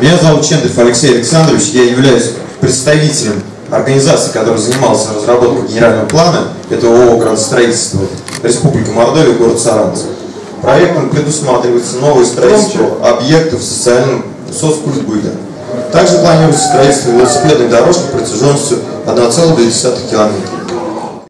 Меня зовут Чендов Алексей Александрович, я являюсь представителем организации, которая занималась разработкой генерального плана, это ООО «Градостроительство», Республика Мордовия, город Саранцев. Проектом предусматривается новое строительство объектов социального соцкультбыта. Также планируется строительство велосипедной дорожки протяженностью 1,2 километра.